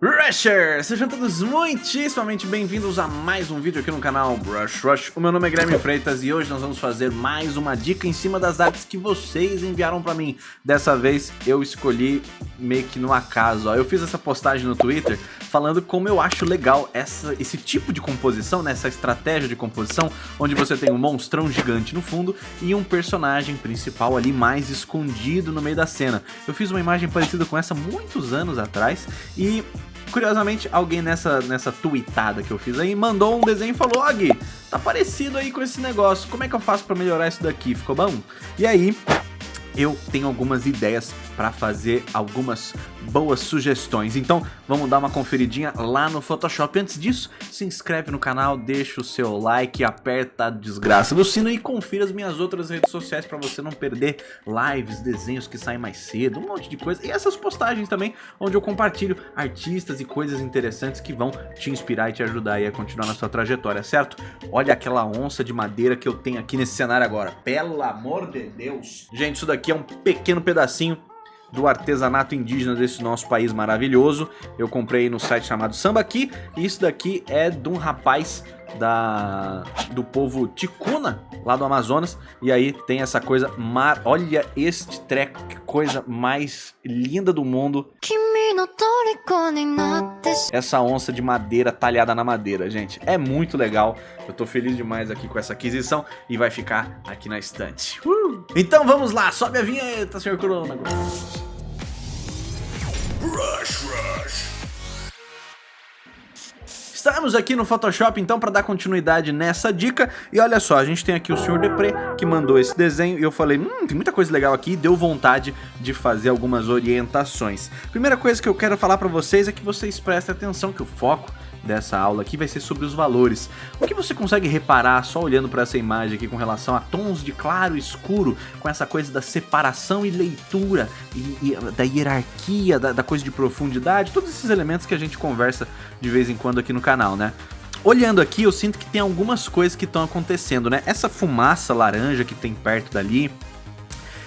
Rushers! Sejam todos muitíssimamente bem-vindos a mais um vídeo aqui no canal Brush Rush. O meu nome é Guilherme Freitas e hoje nós vamos fazer mais uma dica em cima das artes que vocês enviaram pra mim. Dessa vez eu escolhi meio que no acaso, ó. Eu fiz essa postagem no Twitter falando como eu acho legal essa, esse tipo de composição, né? essa estratégia de composição, onde você tem um monstrão gigante no fundo e um personagem principal ali mais escondido no meio da cena. Eu fiz uma imagem parecida com essa muitos anos atrás e Curiosamente, alguém nessa, nessa tweetada que eu fiz aí mandou um desenho e falou: Gui, tá parecido aí com esse negócio, como é que eu faço pra melhorar isso daqui? Ficou bom? E aí, eu tenho algumas ideias para fazer algumas boas sugestões. Então vamos dar uma conferidinha lá no Photoshop. Antes disso, se inscreve no canal, deixa o seu like, aperta a desgraça do sino e confira as minhas outras redes sociais para você não perder lives, desenhos que saem mais cedo, um monte de coisa. E essas postagens também, onde eu compartilho artistas e coisas interessantes que vão te inspirar e te ajudar a continuar na sua trajetória, certo? Olha aquela onça de madeira que eu tenho aqui nesse cenário agora. Pelo amor de Deus! Gente, isso daqui é um pequeno pedacinho do artesanato indígena desse nosso país maravilhoso. Eu comprei no site chamado Sambaqui e isso daqui é de um rapaz da do povo Ticuna, lá do Amazonas. E aí tem essa coisa mar... Olha este treco, que coisa mais linda do mundo. Essa onça de madeira talhada na madeira, gente. É muito legal. Eu tô feliz demais aqui com essa aquisição e vai ficar aqui na estante. Uh! Então vamos lá, sobe a vinheta, senhor Corona. Rush, rush. Estamos aqui no Photoshop então para dar continuidade nessa dica e olha só, a gente tem aqui o Sr. Depre que mandou esse desenho e eu falei, hum, tem muita coisa legal aqui e deu vontade de fazer algumas orientações. Primeira coisa que eu quero falar para vocês é que vocês prestem atenção que o foco dessa aula aqui vai ser sobre os valores. O que você consegue reparar só olhando para essa imagem aqui com relação a tons de claro e escuro, com essa coisa da separação e leitura, e, e da hierarquia, da, da coisa de profundidade, todos esses elementos que a gente conversa de vez em quando aqui no canal, né? Olhando aqui, eu sinto que tem algumas coisas que estão acontecendo, né? Essa fumaça laranja que tem perto dali,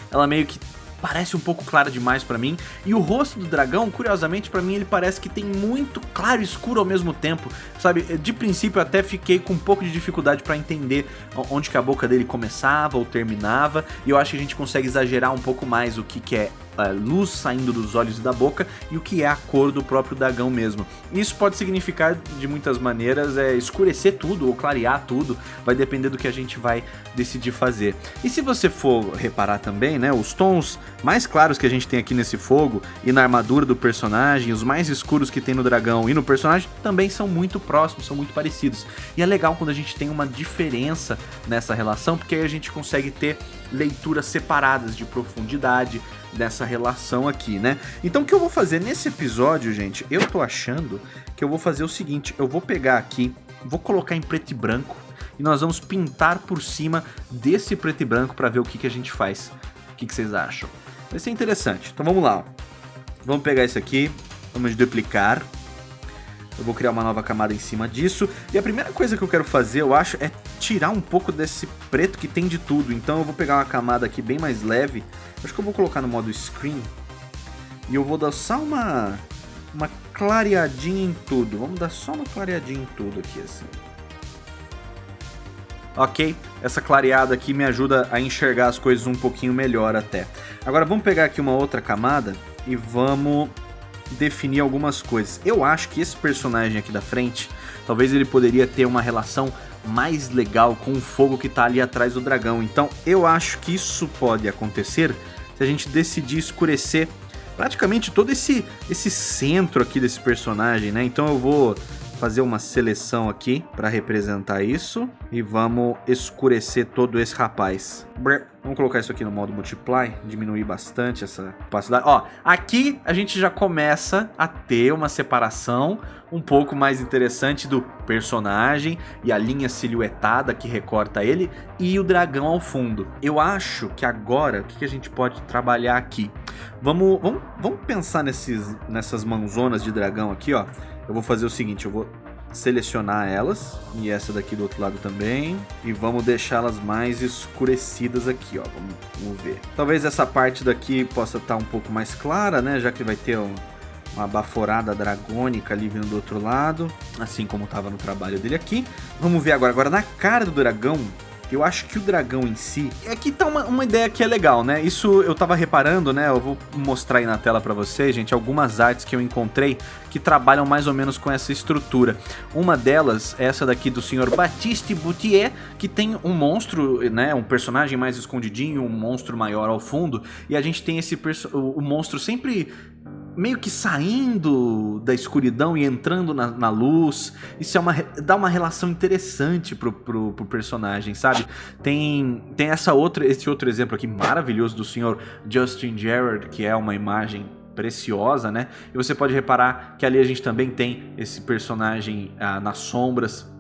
ela meio que parece um pouco clara demais pra mim. E o rosto do dragão, curiosamente, pra mim ele parece que tem muito claro e escuro ao mesmo tempo. Sabe, de princípio eu até fiquei com um pouco de dificuldade pra entender onde que a boca dele começava ou terminava. E eu acho que a gente consegue exagerar um pouco mais o que, que é luz saindo dos olhos e da boca e o que é a cor do próprio dragão mesmo. Isso pode significar de muitas maneiras é escurecer tudo ou clarear tudo, vai depender do que a gente vai decidir fazer. E se você for reparar também, né, os tons mais claros que a gente tem aqui nesse fogo e na armadura do personagem, os mais escuros que tem no dragão e no personagem também são muito próximos, são muito parecidos. E é legal quando a gente tem uma diferença nessa relação, porque aí a gente consegue ter leituras separadas de profundidade, dessa relação aqui, né? Então o que eu vou fazer nesse episódio, gente, eu tô achando que eu vou fazer o seguinte, eu vou pegar aqui, vou colocar em preto e branco e nós vamos pintar por cima desse preto e branco para ver o que, que a gente faz. O que, que vocês acham? Vai ser interessante. Então vamos lá. Vamos pegar isso aqui, vamos duplicar. Eu vou criar uma nova camada em cima disso. E a primeira coisa que eu quero fazer, eu acho, é tirar um pouco desse preto que tem de tudo. Então eu vou pegar uma camada aqui bem mais leve. Acho que eu vou colocar no modo Screen. E eu vou dar só uma, uma clareadinha em tudo. Vamos dar só uma clareadinha em tudo aqui, assim. Ok, essa clareada aqui me ajuda a enxergar as coisas um pouquinho melhor até. Agora vamos pegar aqui uma outra camada e vamos definir algumas coisas. Eu acho que esse personagem aqui da frente, talvez ele poderia ter uma relação mais legal com o fogo que está ali atrás do dragão. Então eu acho que isso pode acontecer se a gente decidir escurecer praticamente todo esse, esse centro aqui desse personagem, né? Então eu vou fazer uma seleção aqui para representar isso e vamos escurecer todo esse rapaz. Vamos colocar isso aqui no modo multiply, diminuir bastante essa opacidade. Ó, aqui a gente já começa a ter uma separação um pouco mais interessante do personagem e a linha silhuetada que recorta ele e o dragão ao fundo. Eu acho que agora, o que a gente pode trabalhar aqui? Vamos, vamos, vamos pensar nesses, nessas mãozonas de dragão aqui, ó. Eu vou fazer o seguinte, eu vou selecionar elas e essa daqui do outro lado também e vamos deixá-las mais escurecidas aqui, ó, vamos, vamos, ver. Talvez essa parte daqui possa estar tá um pouco mais clara, né, já que vai ter um, uma baforada dragônica ali vindo do outro lado, assim como estava no trabalho dele aqui. Vamos ver agora, agora na cara do dragão, eu acho que o dragão em si... Aqui tá uma, uma ideia que é legal, né? Isso eu tava reparando, né? Eu vou mostrar aí na tela pra vocês, gente, algumas artes que eu encontrei que trabalham mais ou menos com essa estrutura. Uma delas é essa daqui do Sr. Baptiste Boutier, que tem um monstro, né? Um personagem mais escondidinho, um monstro maior ao fundo. E a gente tem esse o, o monstro sempre meio que saindo da escuridão e entrando na, na, luz. Isso é uma, dá uma relação interessante pro, pro, pro, personagem, sabe? Tem, tem essa outra, esse outro exemplo aqui maravilhoso do senhor Justin Gerard, que é uma imagem preciosa, né? E você pode reparar que ali a gente também tem esse personagem ah, nas sombras,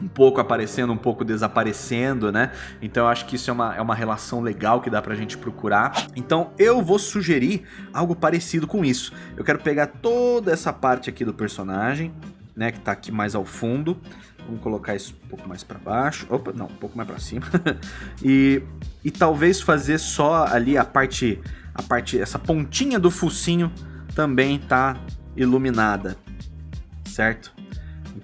um pouco aparecendo, um pouco desaparecendo, né? Então eu acho que isso é uma, é uma relação legal que dá pra gente procurar. Então eu vou sugerir algo parecido com isso. Eu quero pegar toda essa parte aqui do personagem, né? Que tá aqui mais ao fundo. Vamos colocar isso um pouco mais pra baixo. Opa, não, um pouco mais pra cima. e, e talvez fazer só ali a parte, a parte, essa pontinha do focinho também tá iluminada, certo?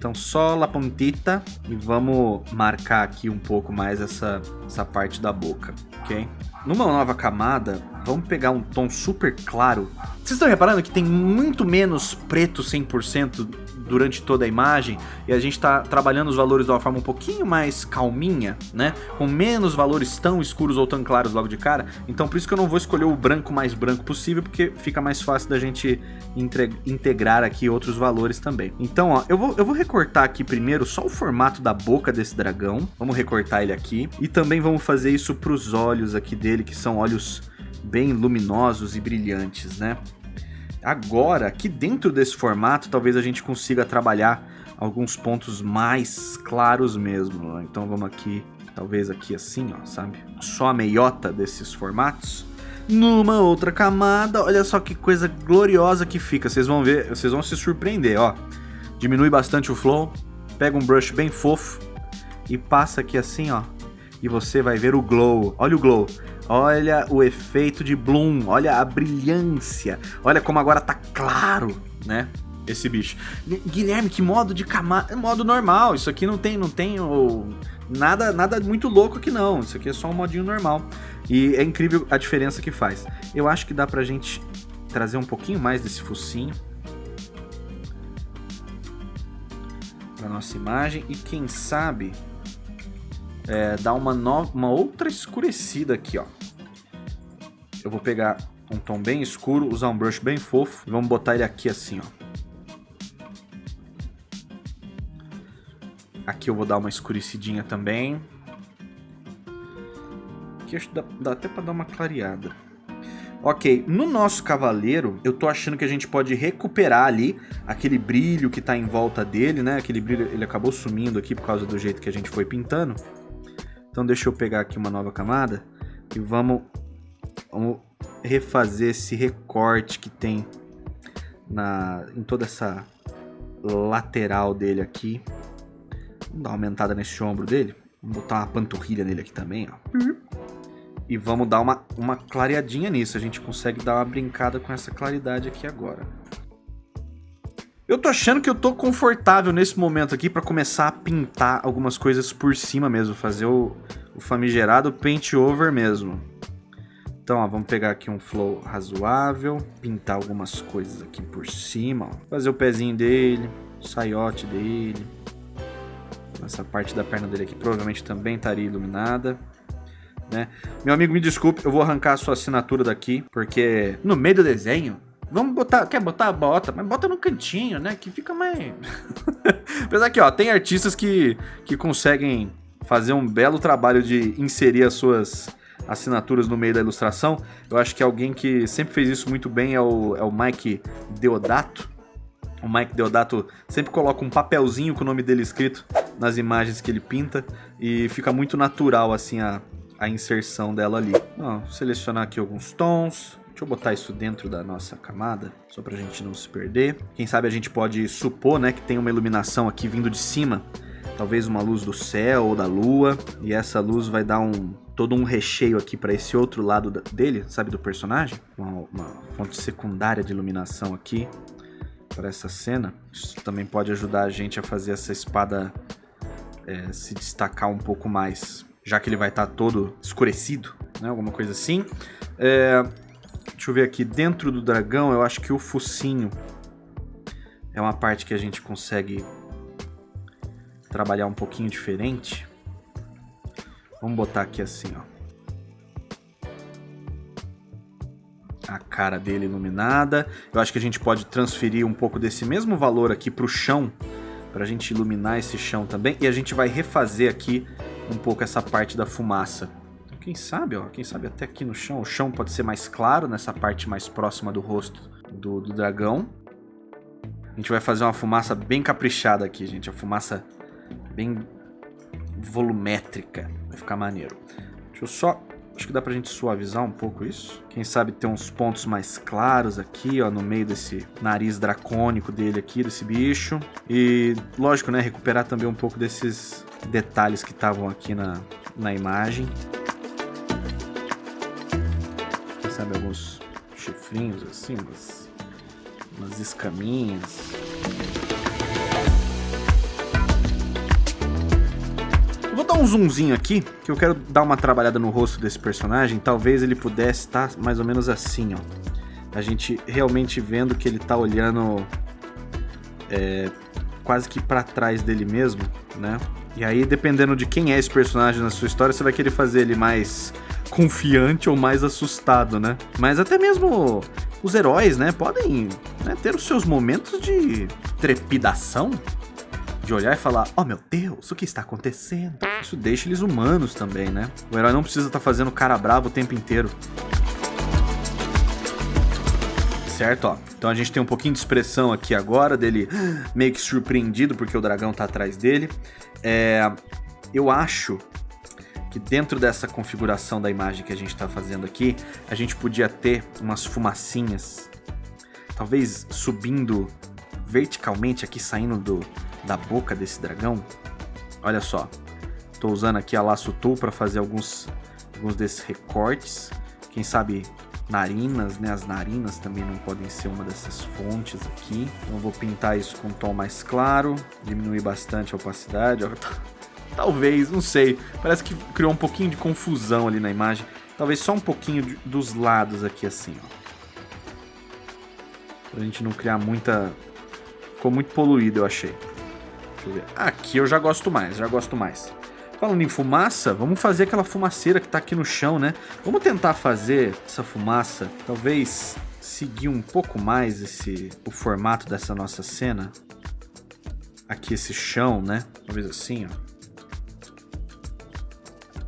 Então só la puntita e vamos marcar aqui um pouco mais essa, essa parte da boca, ok? Numa nova camada, vamos pegar um tom super claro. Vocês estão reparando que tem muito menos preto 100% durante toda a imagem e a gente está trabalhando os valores de uma forma um pouquinho mais calminha, né? Com menos valores tão escuros ou tão claros logo de cara. Então por isso que eu não vou escolher o branco mais branco possível, porque fica mais fácil da gente integrar aqui outros valores também. Então, ó, eu vou, eu vou recortar aqui primeiro só o formato da boca desse dragão. Vamos recortar ele aqui. E também vamos fazer isso para os olhos aqui dele, que são olhos bem luminosos e brilhantes, né? Agora, aqui dentro desse formato, talvez a gente consiga trabalhar alguns pontos mais claros mesmo. Então vamos aqui, talvez aqui assim, ó, sabe? Só a meiota desses formatos. Numa outra camada, olha só que coisa gloriosa que fica. Vocês vão ver, vocês vão se surpreender, ó. Diminui bastante o flow, pega um brush bem fofo e passa aqui assim, ó. E você vai ver o glow. Olha o glow. Olha o efeito de bloom, olha a brilhância, olha como agora tá claro, né? Esse bicho. Guilherme, que modo de camada, modo normal. Isso aqui não tem, não tem oh, nada, nada muito louco aqui não. Isso aqui é só um modinho normal. E é incrível a diferença que faz. Eu acho que dá pra gente trazer um pouquinho mais desse focinho para nossa imagem e quem sabe é, dar uma, uma outra escurecida aqui, ó. Eu vou pegar um tom bem escuro, usar um brush bem fofo e vamos botar ele aqui assim, ó. Aqui eu vou dar uma escurecidinha também. Aqui acho que dá, dá até para dar uma clareada. Ok, no nosso cavaleiro, eu tô achando que a gente pode recuperar ali aquele brilho que tá em volta dele, né? Aquele brilho, ele acabou sumindo aqui por causa do jeito que a gente foi pintando. Então deixa eu pegar aqui uma nova camada e vamos, vamos refazer esse recorte que tem na, em toda essa lateral dele aqui. Vamos dar uma aumentada nesse ombro dele. Vamos botar uma panturrilha nele aqui também, ó. Uhum. E vamos dar uma, uma clareadinha nisso. A gente consegue dar uma brincada com essa claridade aqui agora. Eu tô achando que eu tô confortável nesse momento aqui para começar a pintar algumas coisas por cima mesmo, fazer o, o famigerado paint over mesmo. Então, ó, vamos pegar aqui um flow razoável, pintar algumas coisas aqui por cima, ó. Fazer o pezinho dele, o saiote dele. Essa parte da perna dele aqui provavelmente também estaria iluminada. Né? Meu amigo, me desculpe, eu vou arrancar a sua assinatura daqui, porque no meio do desenho Vamos botar. Quer botar? Bota, mas bota no cantinho, né? Que fica mais. Apesar que, ó, tem artistas que, que conseguem fazer um belo trabalho de inserir as suas assinaturas no meio da ilustração. Eu acho que alguém que sempre fez isso muito bem é o, é o Mike Deodato. O Mike Deodato sempre coloca um papelzinho com o nome dele escrito nas imagens que ele pinta e fica muito natural assim a, a inserção dela ali. Ó, selecionar aqui alguns tons, Deixa eu botar isso dentro da nossa camada, só pra gente não se perder. Quem sabe a gente pode supor, né, que tem uma iluminação aqui vindo de cima. Talvez uma luz do céu ou da lua. E essa luz vai dar um todo um recheio aqui para esse outro lado dele, sabe, do personagem. Uma, uma fonte secundária de iluminação aqui. para essa cena. Isso também pode ajudar a gente a fazer essa espada é, se destacar um pouco mais, já que ele vai estar tá todo escurecido, né? Alguma coisa assim. É, deixa eu ver aqui, dentro do dragão eu acho que o focinho é uma parte que a gente consegue trabalhar um pouquinho diferente. Vamos botar aqui assim, ó. a cara dele iluminada. Eu acho que a gente pode transferir um pouco desse mesmo valor aqui para o chão, para a gente iluminar esse chão também. E a gente vai refazer aqui um pouco essa parte da fumaça. Então, quem sabe, ó, quem sabe até aqui no chão. O chão pode ser mais claro nessa parte mais próxima do rosto do, do dragão. A gente vai fazer uma fumaça bem caprichada aqui, gente. A fumaça bem volumétrica. Vai ficar maneiro. Deixa eu só Acho que dá pra gente suavizar um pouco isso. Quem sabe ter uns pontos mais claros aqui, ó, no meio desse nariz dracônico dele aqui, desse bicho. E, lógico, né, recuperar também um pouco desses detalhes que estavam aqui na, na imagem. Quem sabe alguns chifrinhos assim, umas, umas escaminhas. Dar um zoomzinho aqui, que eu quero dar uma trabalhada no rosto desse personagem. Talvez ele pudesse estar mais ou menos assim, ó. A gente realmente vendo que ele tá olhando é, quase que para trás dele mesmo, né? E aí, dependendo de quem é esse personagem na sua história, você vai querer fazer ele mais confiante ou mais assustado, né? Mas até mesmo os heróis, né, podem né, ter os seus momentos de trepidação, de olhar e falar, oh meu Deus, o que está acontecendo? Isso deixa eles humanos também, né? O herói não precisa estar tá fazendo cara bravo o tempo inteiro. Certo, ó. Então a gente tem um pouquinho de expressão aqui agora, dele meio que surpreendido porque o dragão tá atrás dele. É, eu acho que dentro dessa configuração da imagem que a gente está fazendo aqui, a gente podia ter umas fumacinhas, talvez subindo verticalmente aqui, saindo do, da boca desse dragão. Olha só, estou usando aqui a Laço Tool para fazer alguns, alguns desses recortes. Quem sabe narinas, né? As narinas também não podem ser uma dessas fontes aqui. Então vou pintar isso com um tom mais claro, diminuir bastante a opacidade. Talvez, não sei. Parece que criou um pouquinho de confusão ali na imagem. Talvez só um pouquinho de, dos lados aqui assim, ó. Pra gente não criar muita... Ficou muito poluído, eu achei. Aqui eu já gosto mais, já gosto mais. Falando em fumaça, vamos fazer aquela fumaceira que tá aqui no chão, né? Vamos tentar fazer essa fumaça, talvez seguir um pouco mais esse o formato dessa nossa cena. Aqui esse chão, né? Talvez assim, ó.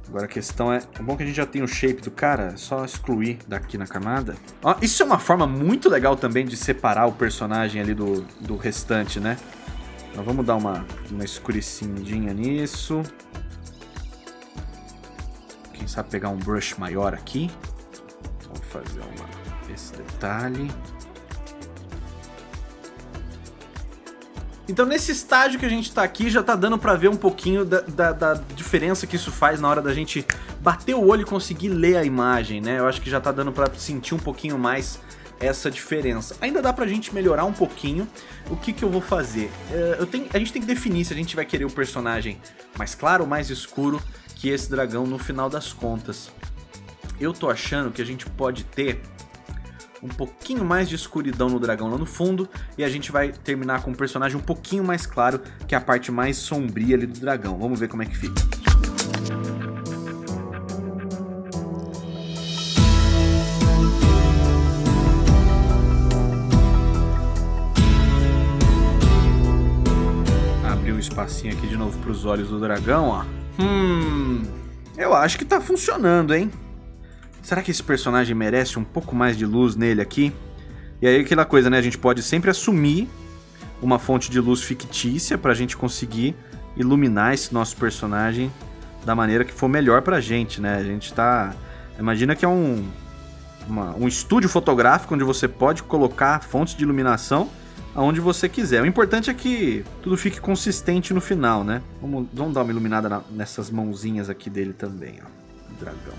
Agora a questão é, é bom que a gente já tem o shape do cara, é só excluir daqui na camada. Ó, isso é uma forma muito legal também de separar o personagem ali do, do restante, né? Então vamos dar uma, uma escurecidinha nisso. Quem sabe pegar um brush maior aqui. Vamos fazer uma, esse detalhe. Então nesse estágio que a gente tá aqui, já tá dando pra ver um pouquinho da, da, da, diferença que isso faz na hora da gente bater o olho e conseguir ler a imagem, né? Eu acho que já tá dando pra sentir um pouquinho mais essa diferença. Ainda dá pra gente melhorar um pouquinho. O que que eu vou fazer? É, eu tenho, a gente tem que definir se a gente vai querer o personagem mais claro ou mais escuro que esse dragão no final das contas. Eu tô achando que a gente pode ter um pouquinho mais de escuridão no dragão lá no fundo e a gente vai terminar com um personagem um pouquinho mais claro, que é a parte mais sombria ali do dragão. Vamos ver como é que fica. Espacinho aqui de novo para os olhos do dragão, ó. Hum, eu acho que tá funcionando, hein? Será que esse personagem merece um pouco mais de luz nele aqui? E aí aquela coisa, né? A gente pode sempre assumir uma fonte de luz fictícia para a gente conseguir iluminar esse nosso personagem da maneira que for melhor pra gente, né? A gente tá... Imagina que é um, uma, um estúdio fotográfico onde você pode colocar fontes de iluminação aonde você quiser. O importante é que tudo fique consistente no final, né? Vamos, vamos dar uma iluminada na, nessas mãozinhas aqui dele também, ó. Dragão.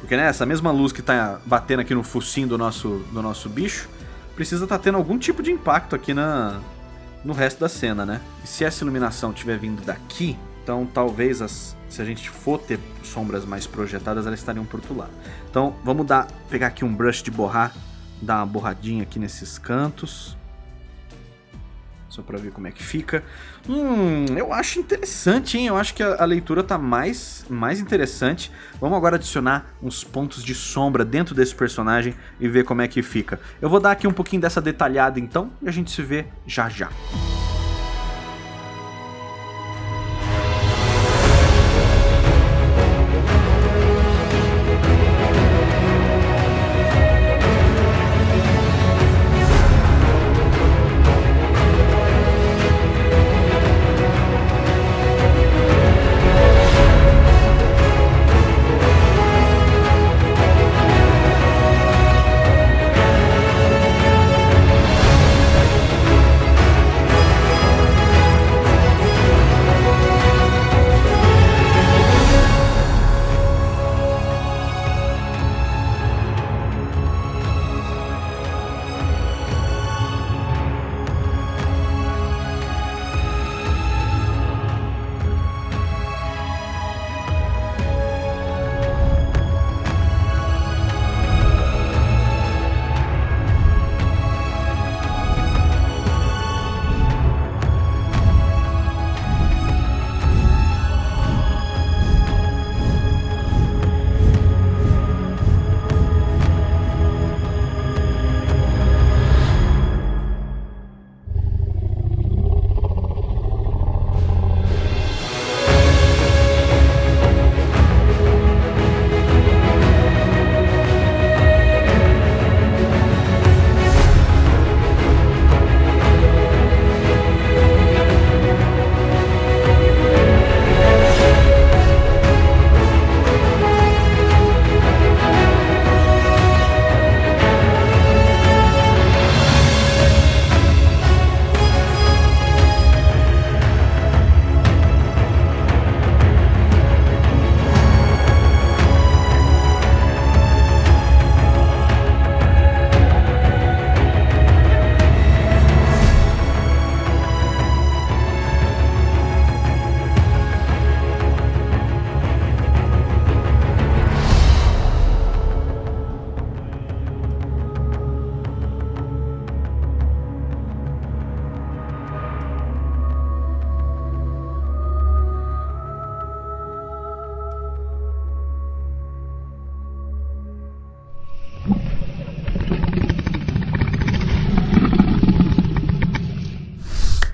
Porque né, essa mesma luz que tá batendo aqui no focinho do nosso, do nosso bicho, precisa estar tá tendo algum tipo de impacto aqui na, no resto da cena, né? E se essa iluminação estiver vindo daqui, então talvez as, se a gente for ter sombras mais projetadas, elas estariam por outro lado. Então vamos dar, pegar aqui um brush de borrar, dar uma borradinha aqui nesses cantos. Só pra ver como é que fica. Hum, eu acho interessante, hein? Eu acho que a, a, leitura tá mais, mais interessante. Vamos agora adicionar uns pontos de sombra dentro desse personagem e ver como é que fica. Eu vou dar aqui um pouquinho dessa detalhada então e a gente se vê já já.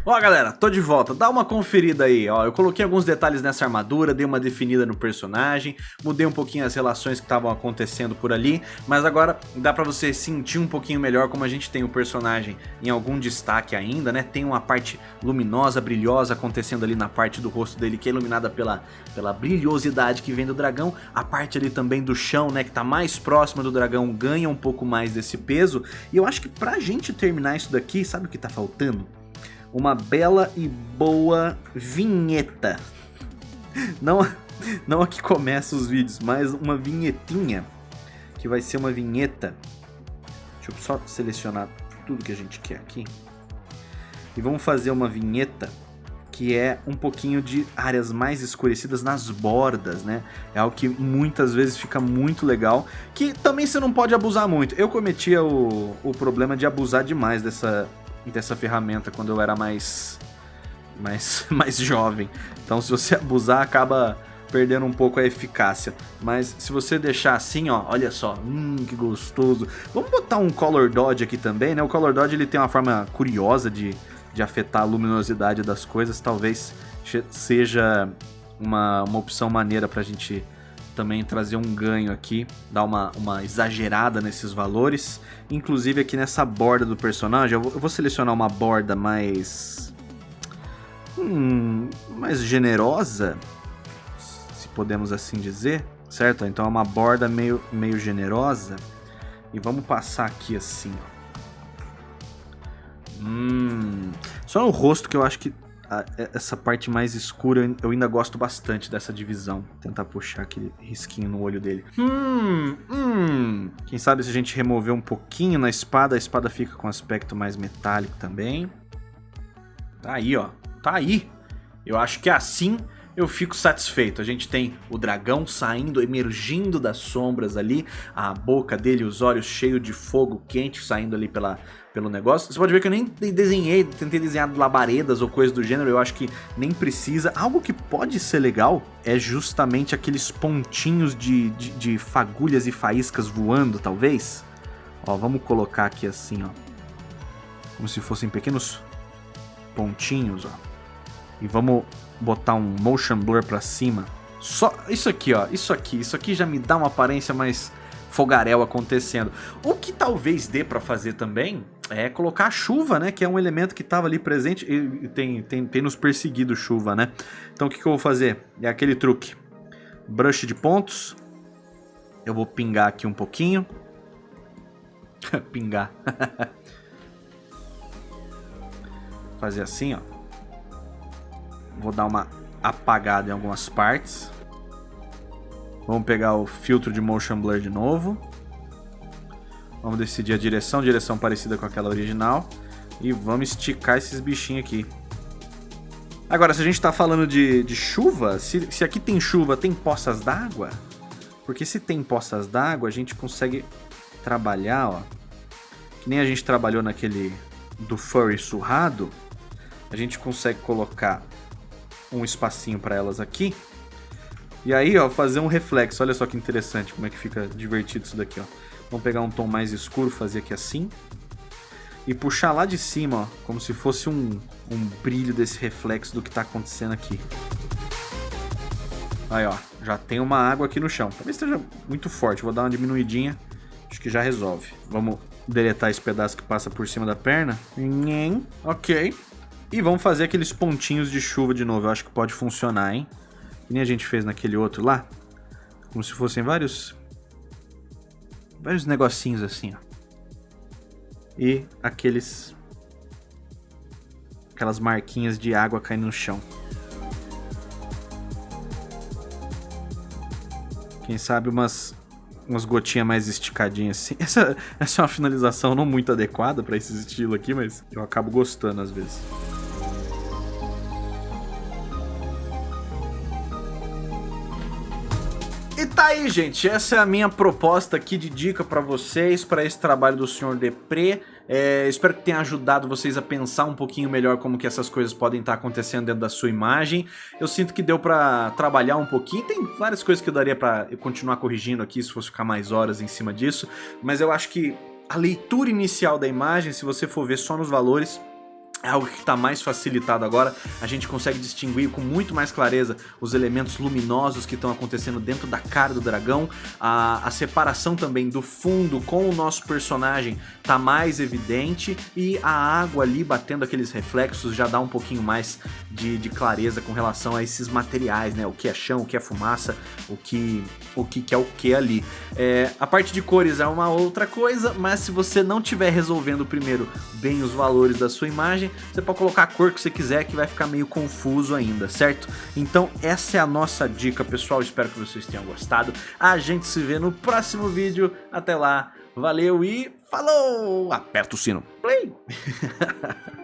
Ó galera, tô de volta, dá uma conferida aí, ó, eu coloquei alguns detalhes nessa armadura, dei uma definida no personagem, mudei um pouquinho as relações que estavam acontecendo por ali, mas agora dá pra você sentir um pouquinho melhor como a gente tem o personagem em algum destaque ainda, né, tem uma parte luminosa, brilhosa acontecendo ali na parte do rosto dele que é iluminada pela, pela brilhosidade que vem do dragão, a parte ali também do chão, né, que tá mais próxima do dragão ganha um pouco mais desse peso, e eu acho que pra gente terminar isso daqui, sabe o que tá faltando? Uma bela e boa vinheta. Não, não a que começa os vídeos, mas uma vinhetinha, que vai ser uma vinheta. Deixa eu só selecionar tudo que a gente quer aqui. E vamos fazer uma vinheta que é um pouquinho de áreas mais escurecidas nas bordas, né? É algo que muitas vezes fica muito legal, que também você não pode abusar muito. Eu cometia o, o problema de abusar demais dessa, dessa ferramenta quando eu era mais, mais, mais jovem. Então se você abusar, acaba perdendo um pouco a eficácia. Mas se você deixar assim, ó, olha só, hum, que gostoso. Vamos botar um Color Dodge aqui também, né? O Color Dodge ele tem uma forma curiosa de, de afetar a luminosidade das coisas. Talvez seja uma, uma opção maneira pra gente também trazer um ganho aqui, dar uma, uma exagerada nesses valores. Inclusive aqui nessa borda do personagem, eu vou, selecionar uma borda mais... Hum, mais generosa, se podemos assim dizer, certo? Então é uma borda meio, meio generosa. E vamos passar aqui assim, Hum, só no rosto que eu acho que a, essa parte mais escura, eu ainda gosto bastante dessa divisão. Vou tentar puxar aquele risquinho no olho dele. Hum, hum. Quem sabe se a gente remover um pouquinho na espada, a espada fica com aspecto mais metálico também. Tá aí, ó. Tá aí. Eu acho que assim eu fico satisfeito. A gente tem o dragão saindo, emergindo das sombras ali, a boca dele, os olhos cheios de fogo quente saindo ali pela, pelo negócio. Você pode ver que eu nem desenhei, tentei desenhar labaredas ou coisas do gênero, eu acho que nem precisa. Algo que pode ser legal é justamente aqueles pontinhos de, de, de fagulhas e faíscas voando, talvez. Ó, vamos colocar aqui assim, ó. Como se fossem pequenos pontinhos, ó. E vamos botar um motion blur pra cima. Só isso aqui, ó. Isso aqui. Isso aqui já me dá uma aparência mais fogaréu acontecendo. O que talvez dê pra fazer também é colocar a chuva, né? Que é um elemento que tava ali presente e tem, tem, tem nos perseguido chuva, né? Então o que, que eu vou fazer? É aquele truque. Brush de pontos. Eu vou pingar aqui um pouquinho. pingar. Fazer assim, ó. Vou dar uma apagada em algumas partes. Vamos pegar o filtro de Motion Blur de novo. Vamos decidir a direção, direção parecida com aquela original. E vamos esticar esses bichinhos aqui. Agora, se a gente está falando de, de chuva, se, se aqui tem chuva, tem poças d'água? Porque se tem poças d'água, a gente consegue trabalhar, ó. Que nem a gente trabalhou naquele do furry surrado. A gente consegue colocar um espacinho para elas aqui. E aí, ó, fazer um reflexo. Olha só que interessante como é que fica divertido isso daqui, ó. Vamos pegar um tom mais escuro, fazer aqui assim. E puxar lá de cima, ó, como se fosse um, um brilho desse reflexo do que tá acontecendo aqui. Aí, ó, já tem uma água aqui no chão. Talvez esteja muito forte, vou dar uma diminuidinha. Acho que já resolve. Vamos deletar esse pedaço que passa por cima da perna. Ok. E vamos fazer aqueles pontinhos de chuva de novo. Eu acho que pode funcionar, hein? Que nem a gente fez naquele outro lá. Como se fossem vários... Vários negocinhos assim, ó. E aqueles... Aquelas marquinhas de água caindo no chão. Quem sabe umas umas gotinhas mais esticadinhas assim. Essa, essa é uma finalização não muito adequada para esse estilo aqui, mas eu acabo gostando às vezes. Tá aí, gente. Essa é a minha proposta aqui de dica para vocês, para esse trabalho do Sr. Depré. É, espero que tenha ajudado vocês a pensar um pouquinho melhor como que essas coisas podem estar acontecendo dentro da sua imagem. Eu sinto que deu para trabalhar um pouquinho. Tem várias coisas que eu daria para continuar corrigindo aqui, se fosse ficar mais horas em cima disso. Mas eu acho que a leitura inicial da imagem, se você for ver só nos valores, é algo que está mais facilitado agora, a gente consegue distinguir com muito mais clareza os elementos luminosos que estão acontecendo dentro da cara do dragão, a, a separação também do fundo com o nosso personagem está mais evidente e a água ali batendo aqueles reflexos já dá um pouquinho mais de, de, clareza com relação a esses materiais, né? O que é chão, o que é fumaça, o que, o que, que é o que ali. É, a parte de cores é uma outra coisa, mas se você não estiver resolvendo primeiro bem os valores da sua imagem, você pode colocar a cor que você quiser que vai ficar meio confuso ainda, certo? Então essa é a nossa dica, pessoal. Espero que vocês tenham gostado. A gente se vê no próximo vídeo. Até lá, valeu e falou! Aperta o sino. Play!